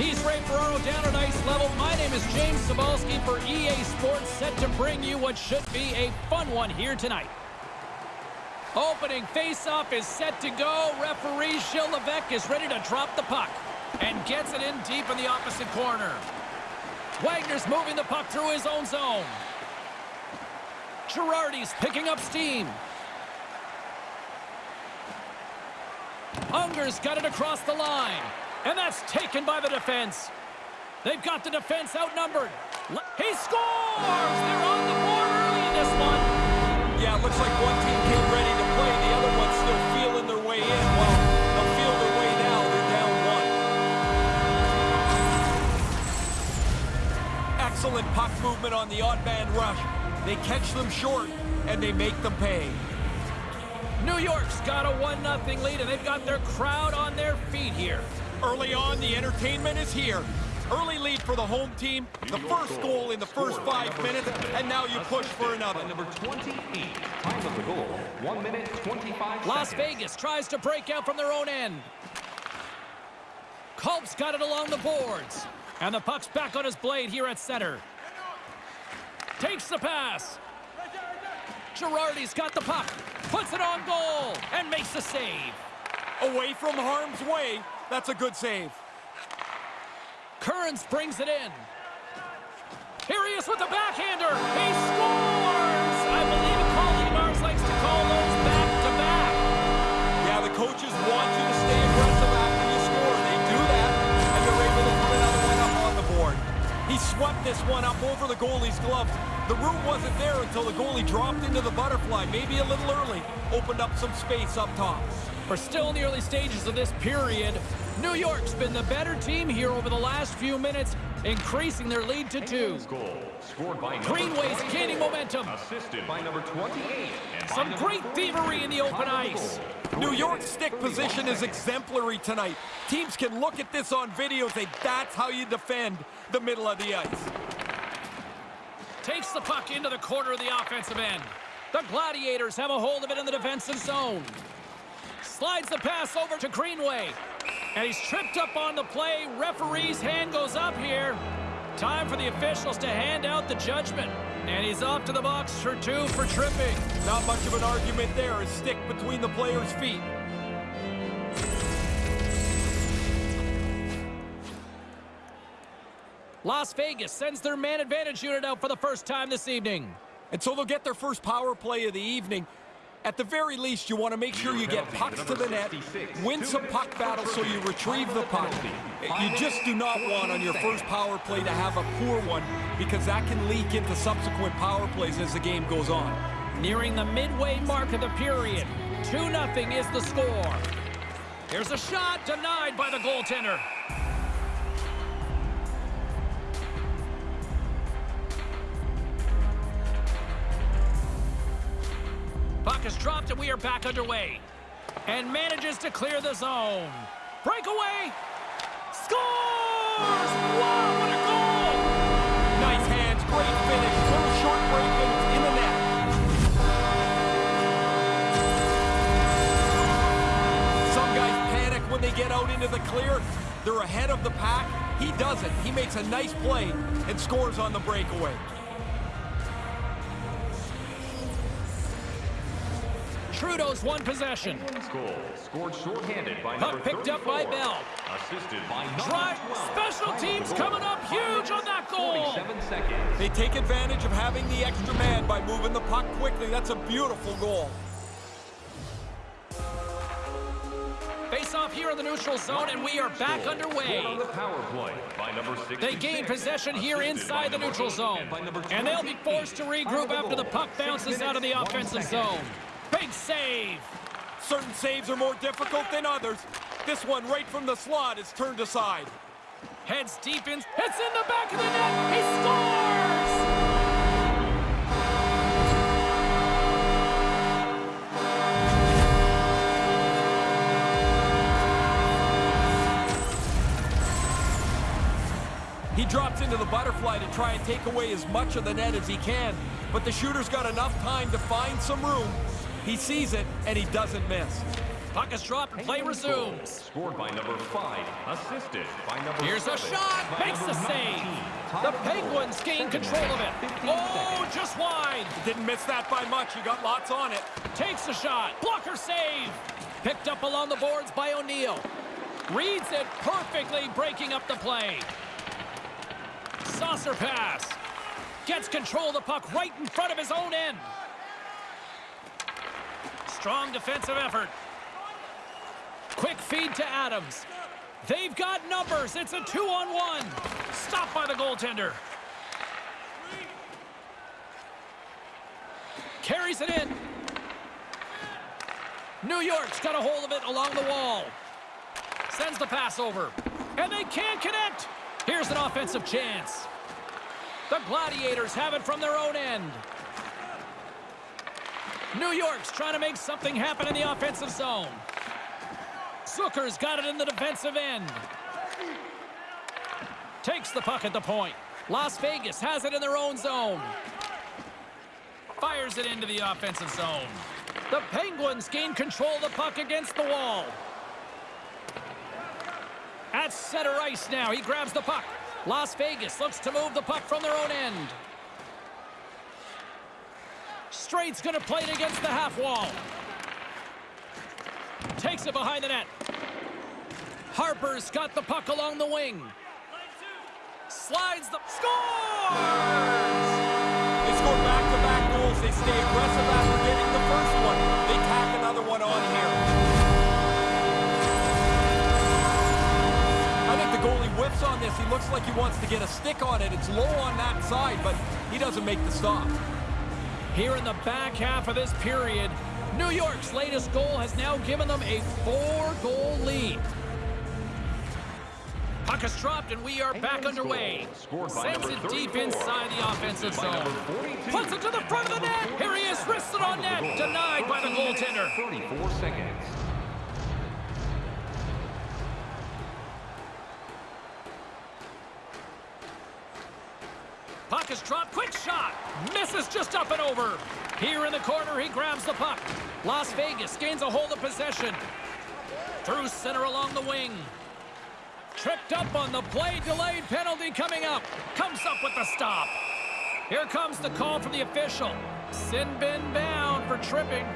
He's Ray Ferraro down at ice level. My name is James Cybulski for EA Sports, set to bring you what should be a fun one here tonight. Opening face-off is set to go. Referee Gilles Levesque is ready to drop the puck and gets it in deep in the opposite corner. Wagner's moving the puck through his own zone. Girardi's picking up steam. Unger's got it across the line. And that's taken by the defense. They've got the defense outnumbered. He scores! They're on the board early in this one. Yeah, it looks like one team came ready to play. The other one's still feeling their way in. Well, they'll feel their way now. They're down one. Excellent puck movement on the odd man rush. They catch them short, and they make them pay. New York's got a 1-0 lead, and they've got their crowd on their feet here. Early on, the entertainment is here. Early lead for the home team, the first goal in the first five minutes, and now you push for another. Number 28, time of the goal, 1 minute 25 Las. Vegas tries to break out from their own end. Culp's got it along the boards. And the puck's back on his blade here at center. Takes the pass. Girardi's got the puck. Puts it on goal and makes the save. Away from harm's way, that's a good save. Kearns brings it in. Here he is with the backhander. He scores! I believe Colleen Mars likes to call those back-to-back. Yeah, the coaches want you to stay aggressive after you score. They do that, and they're able to put another one up on the board. He swept this one up over the goalie's gloves. The room wasn't there until the goalie dropped into the butterfly, maybe a little early, opened up some space up top. We're still in the early stages of this period. New York's been the better team here over the last few minutes, increasing their lead to two. Goal, scored by Greenway's gaining momentum. Assisted by number 28. and by Some number great thievery in the open Time of the ice. New York's stick position is exemplary tonight. Teams can look at this on video and say, that's how you defend the middle of the ice. Takes the puck into the corner of the offensive end. The Gladiators have a hold of it in the defensive zone. Slides the pass over to Greenway. And he's tripped up on the play. Referee's hand goes up here. Time for the officials to hand out the judgment. And he's off to the box for two for tripping. Not much of an argument there. A stick between the player's feet. Las Vegas sends their man advantage unit out for the first time this evening. And so they'll get their first power play of the evening. At the very least, you want to make sure you get pucks to the net, win some puck battles so you retrieve the puck. You just do not want on your first power play to have a poor one because that can leak into subsequent power plays as the game goes on. Nearing the midway mark of the period. 2-0 is the score. Here's a shot denied by the goaltender. Puck is dropped and we are back underway. And manages to clear the zone. Breakaway! Scores! Wow, what a goal! Nice hands, great finish, little short break and it's in the net. Some guys panic when they get out into the clear. They're ahead of the pack. He doesn't. He makes a nice play and scores on the breakaway. Trudeau's one possession. Goal, scored shorthanded by Puck picked up by Bell. Assisted by Drive. Special Time of the teams coming up huge on that goal. seconds. They take advantage of having the extra man by moving the puck quickly. That's a beautiful goal. Face off here in the neutral zone, and we are back underway. on the power play by number They gain possession here inside the neutral zone. and by number And they'll be forced to regroup the after the puck bounces out of the offensive second. zone. Big save. Certain saves are more difficult than others. This one right from the slot is turned aside. Heads deep in. It's in the back of the net. He scores! He drops into the butterfly to try and take away as much of the net as he can, but the shooter's got enough time to find some room. He sees it, and he doesn't miss. Puck is dropped and play resumes. Scored by number five. Assisted by number Here's a shot. By Makes the number save. The Time of goal, Penguins gain seven control of it. Oh, seconds. just wide. Didn't miss that by much. You got lots on it. Takes the shot. Blocker save. Picked up along the boards by O'Neill. Reads it perfectly, breaking up the play. Saucer pass. Gets control of the puck right in front of his own end. Strong defensive effort. Quick feed to Adams. They've got numbers. It's a two-on-one. Stopped by the goaltender. Carries it in. New York's got a hold of it along the wall. Sends the pass over. And they can't connect. Here's an offensive chance. The Gladiators have it from their own end. New York's trying to make something happen in the offensive zone. Zucker's got it in the defensive end. Takes the puck at the point. Las Vegas has it in their own zone. Fires it into the offensive zone. The Penguins gain control of the puck against the wall. At center ice now, he grabs the puck. Las Vegas looks to move the puck from their own end. Straight's gonna play it against the half wall. Takes it behind the net. Harper's got the puck along the wing. Slides the score! They score back-to-back goals. They stay aggressive after getting the first one. They tack another one on here. I think the goalie whiffs on this. He looks like he wants to get a stick on it. It's low on that side, but he doesn't make the stop. Here in the back half of this period, New York's latest goal has now given them a four-goal lead. Puck is dropped, and we are back underway. Sends it deep inside the offensive zone. number 42. Puts it to the front of the net. Here he is, wrists it on net. Denied by the goaltender. 34 seconds. Puck is dropped. Quick shot. Misses just up and over. Here in the corner, he grabs the puck. Las Vegas gains a hold of possession. Through center along the wing. Tripped up on the play. Delayed penalty coming up. Comes up with the stop. Here comes the call from the official. Sin bin bound for tripping.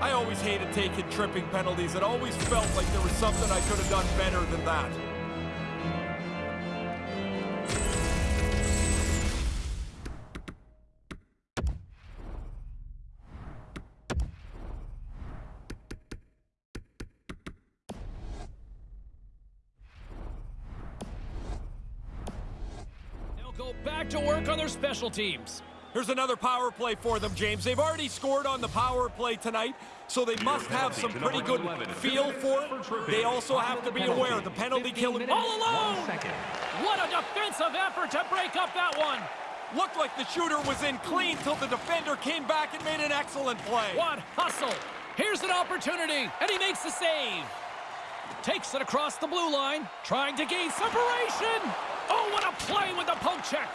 I always hated taking tripping penalties. It always felt like there was something I could have done better than that. Back to work on their special teams. Here's another power play for them, James. They've already scored on the power play tonight, so they must have some pretty good feel for it. They also have to be aware of the penalty killing. All alone! What a defensive effort to break up that one. Looked like the shooter was in clean till the defender came back and made an excellent play. What hustle. Here's an opportunity, and he makes the save. Takes it across the blue line, trying to gain separation. Oh, what a play with the poke check.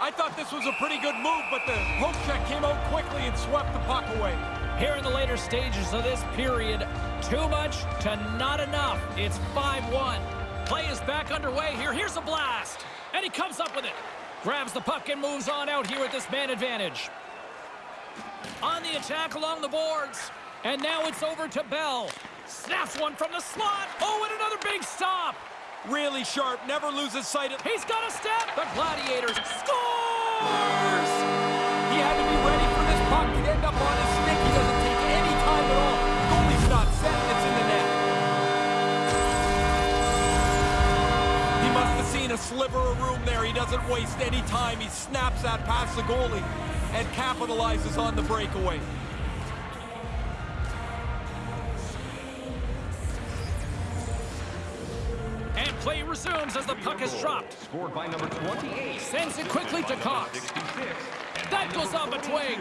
I thought this was a pretty good move, but the poke check came out quickly and swept the puck away. Here in the later stages of this period, too much to not enough. It's 5-1. Play is back underway here. Here's a blast. And he comes up with it. Grabs the puck and moves on out here with this man advantage. On the attack along the boards. And now it's over to Bell. Snaps one from the slot. Oh, and another big stop. Really sharp, never loses sight of... He's got a step. The Gladiators scores! He had to be ready for this puck. He'd end up on his stick. He doesn't take any time at all. Goalie's not set, it's in the net. He must have seen a sliver of room there. He doesn't waste any time. He snaps that past the goalie and capitalizes on the breakaway. Play resumes as the puck is dropped. Scored by number 28. Sends it quickly to Cox. That goes a twig.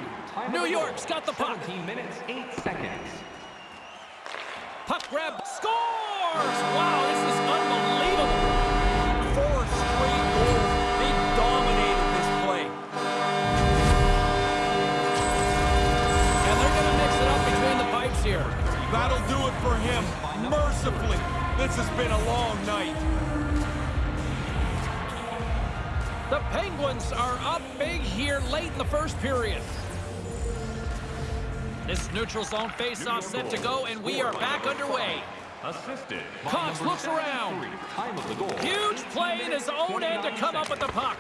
New York's got the puck. 17 minutes, 8 seconds. Puck grab. Scores! Wow, this is unbelievable. Four straight goals. They dominated this play. And they're going to mix it up between the pipes here. That'll do it for him. This has been a long night. The Penguins are up big here late in the first period. This neutral zone face-off set to go, and we are back underway. Assisted. Cox looks around. Time of the goal. Huge play in his own end to come up with the puck.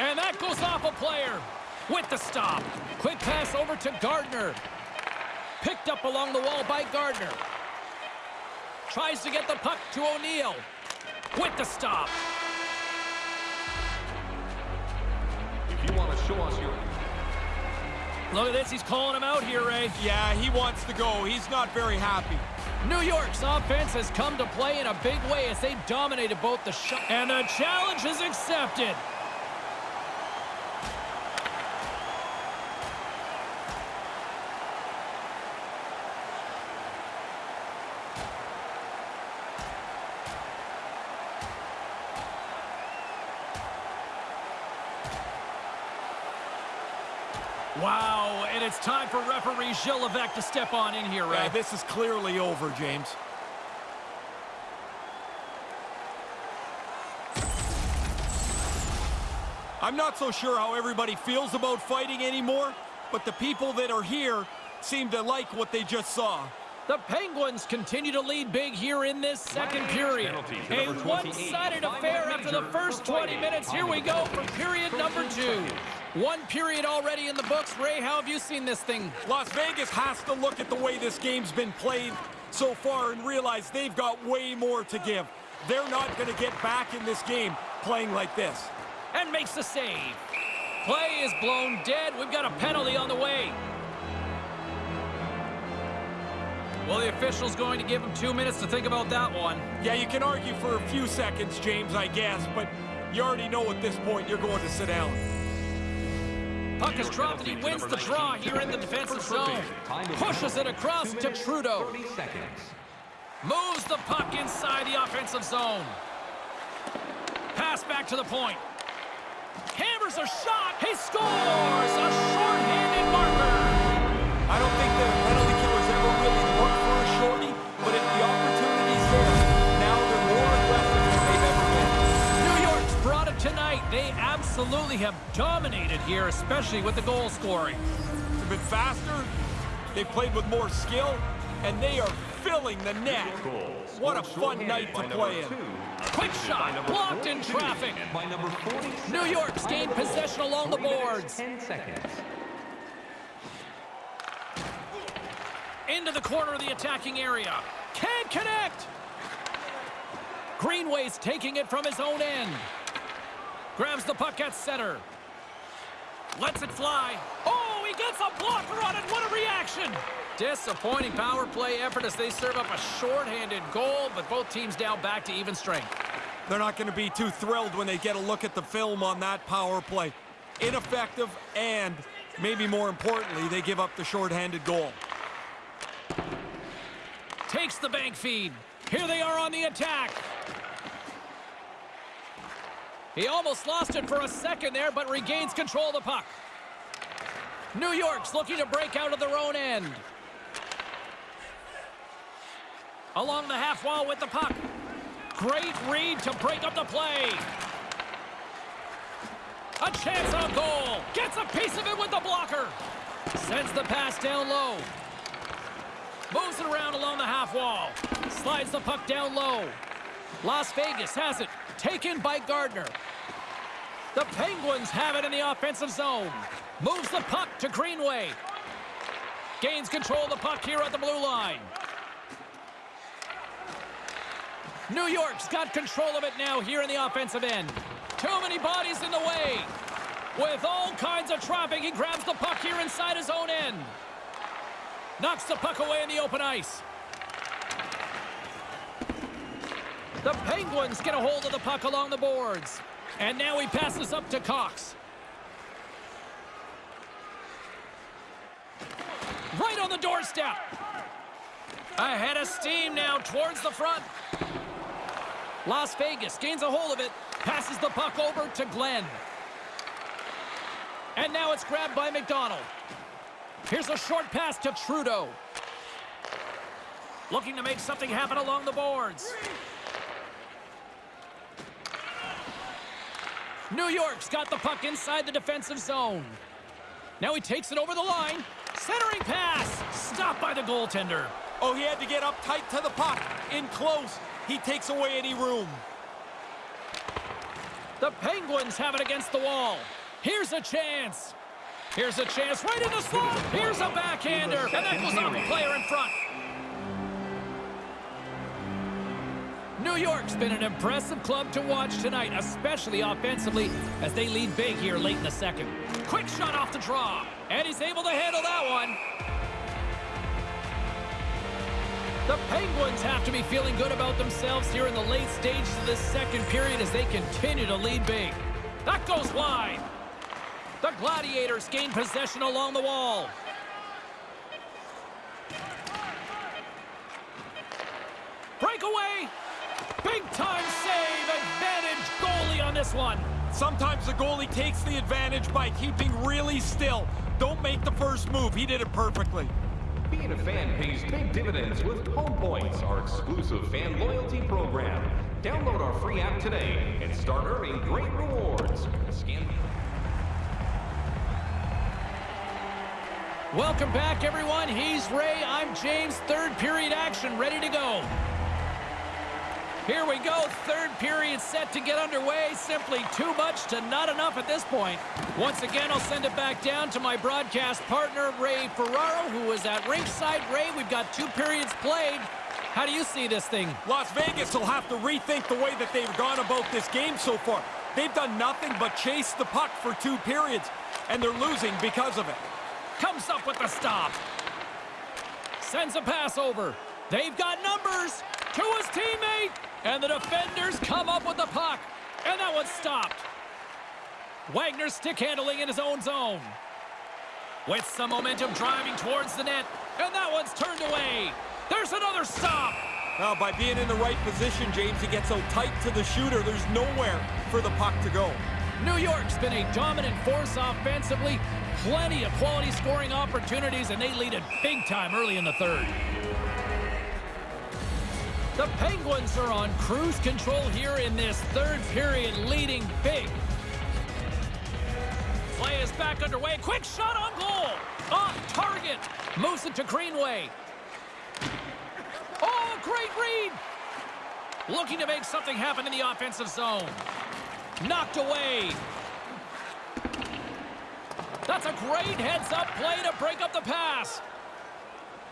And that goes off a player with the stop. Quick pass over to Gardner. Picked up along the wall by Gardner. Tries to get the puck to O'Neill. With the stop. If you want to show us your Look at this. He's calling him out here, Ray. Yeah, he wants to go. He's not very happy. New York's offense has come to play in a big way as they dominated both the shot. And the challenge is accepted. Wow, and it's time for referee Gilles Levesque to step on in here, Ray. Yeah, this is clearly over, James. I'm not so sure how everybody feels about fighting anymore, but the people that are here seem to like what they just saw. The Penguins continue to lead big here in this second period. A one-sided affair after the first 20 minutes. Here we go for period number two. One period already in the books. Ray, how have you seen this thing? Las Vegas has to look at the way this game's been played so far and realize they've got way more to give. They're not going to get back in this game playing like this. And makes the save. Play is blown dead. We've got a penalty on the way. Well, the official's going to give him two minutes to think about that one. Yeah, you can argue for a few seconds, James, I guess, but you already know at this point you're going to sit down. Puck is dropped and he wins the draw here in the defensive zone. Pushes it across to Trudeau. Moves the puck inside the offensive zone. Pass back to the point. Hammers a shot. He scores! A short-handed absolutely have dominated here, especially with the goal scoring. They've been faster, they've played with more skill, and they are filling the net. What a fun night to play in. Quick shot, blocked in traffic. And number 47. New York's gained Time of the possession along the boards. 10 seconds. Into the corner of the attacking area. Can't connect. Greenway's taking it from his own end. Grabs the puck at center. Lets it fly. Oh, he gets a blocker on it. What a reaction. Disappointing power play effort as they serve up a shorthanded goal, but both teams now back to even strength. They're not going to be too thrilled when they get a look at the film on that power play. Ineffective, and maybe more importantly, they give up the shorthanded goal. Takes the bank feed. Here they are on the attack. He almost lost it for a second there, but regains control of the puck. New York's looking to break out of their own end. Along the half wall with the puck. Great read to break up the play. A chance on goal. Gets a piece of it with the blocker. Sends the pass down low. Moves it around along the half wall. Slides the puck down low. Las Vegas has it. Taken by Gardner. The Penguins have it in the offensive zone. Moves the puck to Greenway. Gains control of the puck here at the blue line. New York's got control of it now here in the offensive end. Too many bodies in the way. With all kinds of traffic, he grabs the puck here inside his own end. Knocks the puck away in the open ice. The Penguins get a hold of the puck along the boards. And now he passes up to Cox. Right on the doorstep. Ahead of steam now towards the front. Las Vegas gains a hold of it. Passes the puck over to Glenn. And now it's grabbed by McDonald. Here's a short pass to Trudeau. Looking to make something happen along the boards. New York's got the puck inside the defensive zone. Now he takes it over the line. Centering pass. Stopped by the goaltender. Oh, he had to get up tight to the puck. In close. He takes away any room. The Penguins have it against the wall. Here's a chance. Here's a chance right in the slot. Here's a backhander. And that goes off a player in front. New York's been an impressive club to watch tonight, especially offensively, as they lead big here late in the second. Quick shot off the draw, and he's able to handle that one. The Penguins have to be feeling good about themselves here in the late stages of this second period as they continue to lead big. That goes wide. The Gladiators gain possession along the wall. Breakaway. Big time save. Advantage goalie on this one. Sometimes the goalie takes the advantage by keeping really still. Don't make the first move. He did it perfectly. Being a fan pays big dividends with Home Points, our exclusive fan loyalty program. Download our free app today and start earning great rewards. Scan Welcome back, everyone. He's Ray. I'm James. Third period action ready to go. Here we go. Third period set to get underway. Simply too much to not enough at this point. Once again, I'll send it back down to my broadcast partner, Ray Ferraro, who is at ringside. Ray, we've got two periods played. How do you see this thing? Las Vegas will have to rethink the way that they've gone about this game so far. They've done nothing but chase the puck for two periods, and they're losing because of it. Comes up with the stop. Sends a pass over. They've got numbers to his teammate. And the defenders come up with the puck. And that one's stopped. Wagner stick handling in his own zone. With some momentum driving towards the net. And that one's turned away. There's another stop. Now, by being in the right position, James, he gets so tight to the shooter, there's nowhere for the puck to go. New York's been a dominant force offensively. Plenty of quality scoring opportunities, and they lead it big time early in the third. The Penguins are on cruise control here in this third period, leading big. Play is back underway. Quick shot on goal. Off target. Moves it to Greenway. Oh, great read. Looking to make something happen in the offensive zone. Knocked away. That's a great heads-up play to break up the pass.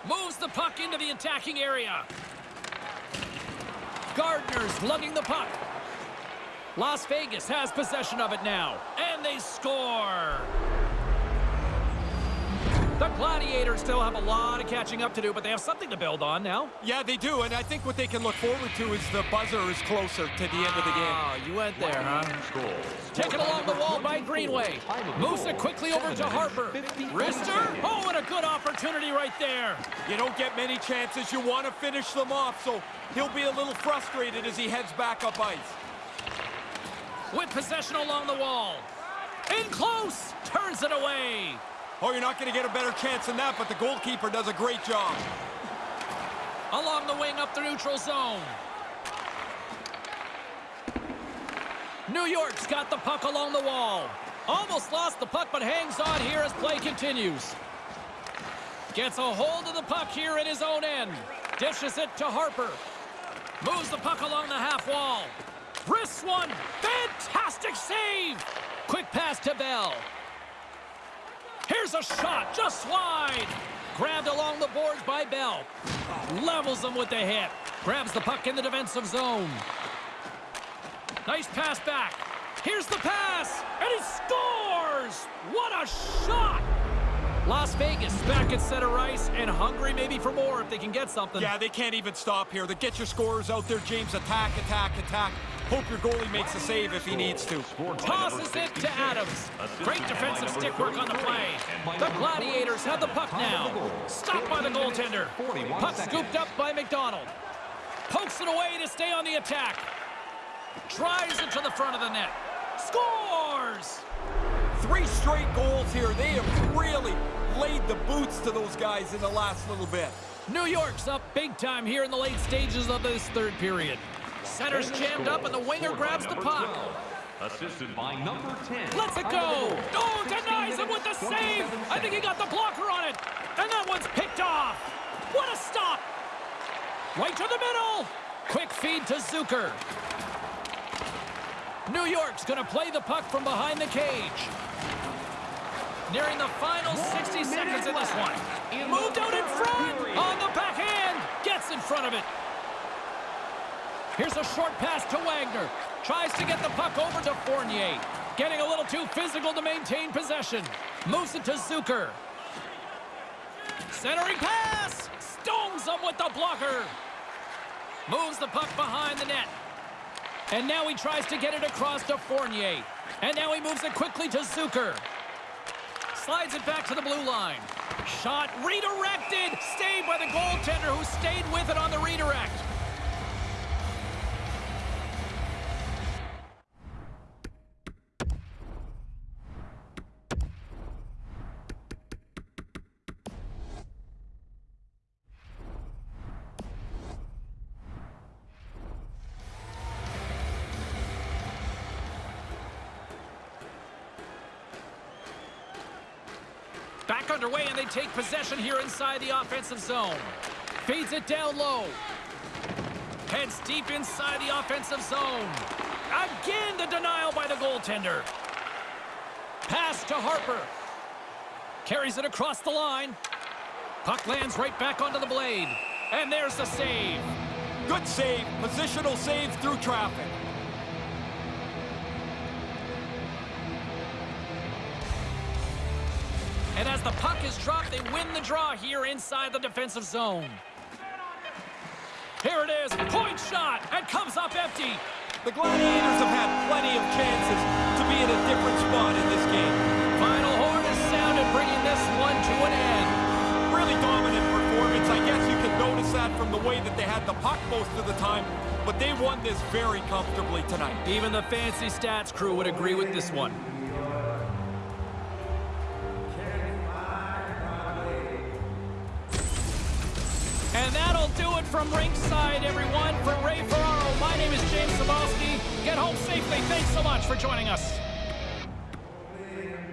Moves the puck into the attacking area. Gardner's lugging the puck. Las Vegas has possession of it now. And they score. The Gladiators still have a lot of catching up to do, but they have something to build on now. Yeah, they do, and I think what they can look forward to is the buzzer is closer to the end of the game. Ah, you went there, huh? Taken along the wall by Greenway. Moves it quickly over to Harper. Wrister? Oh, what a good opportunity right there. You don't get many chances. You want to finish them off, so he'll be a little frustrated as he heads back up ice. With possession along the wall. In close. Turns it away. Oh, you're not going to get a better chance than that, but the goalkeeper does a great job. Along the wing up the neutral zone. New York's got the puck along the wall. Almost lost the puck, but hangs on here as play continues. Gets a hold of the puck here in his own end. Dishes it to Harper. Moves the puck along the half wall. Wrists one. Fantastic save. Quick pass to Bell. Here's a shot, just wide. Grabbed along the boards by Bell. Levels them with the hit. Grabs the puck in the defensive zone. Nice pass back. Here's the pass, and he scores! What a shot! Las Vegas back at center ice and hungry maybe for more if they can get something. Yeah, they can't even stop here. They get your scorers out there, James. Attack, attack, attack. Hope your goalie makes a save if he needs to. Tosses it to Adams. Great defensive stick work on the play. The Gladiators have the puck now. Stopped by the goaltender. Puck scooped up by McDonald. Pokes it away to stay on the attack. Drives it to the front of the net. Scores! Three straight goals here. They have really laid the boots to those guys in the last little bit. New York's up big time here in the late stages of this third period. Center's jammed up and the winger grabs the puck. assisted by number 10. Let's it go. Oh, denies him with the save. I think he got the blocker on it. And that one's picked off. What a stop. Right to the middle. Quick feed to Zucker. New York's going to play the puck from behind the cage. Nearing the final 60 seconds in this one. Moved out in front. On the backhand. Gets in front of it. Here's a short pass to Wagner. Tries to get the puck over to Fournier. Getting a little too physical to maintain possession. Moves it to Zucker. Centering pass. Stones him with the blocker. Moves the puck behind the net. And now he tries to get it across to Fournier. And now he moves it quickly to Zucker. Slides it back to the blue line. Shot redirected. Stayed by the goaltender who stayed with it on the redirect. Back underway, and they take possession here inside the offensive zone. Feeds it down low. Heads deep inside the offensive zone. Again, the denial by the goaltender. Pass to Harper. Carries it across the line. Puck lands right back onto the blade. And there's the save. Good save. Positional save through traffic. And as the puck is dropped, they win the draw here inside the defensive zone. Here it is, point shot, and comes up empty. The Gladiators have had plenty of chances to be in a different spot in this game. Final horn is sounded, bringing this one to an end. Really dominant performance. I guess you can notice that from the way that they had the puck most of the time, but they won this very comfortably tonight. Even the fancy stats crew would agree with this one. From ringside, everyone. For Ray Ferraro, my name is James Cybulski. Get home safely. Thanks so much for joining us.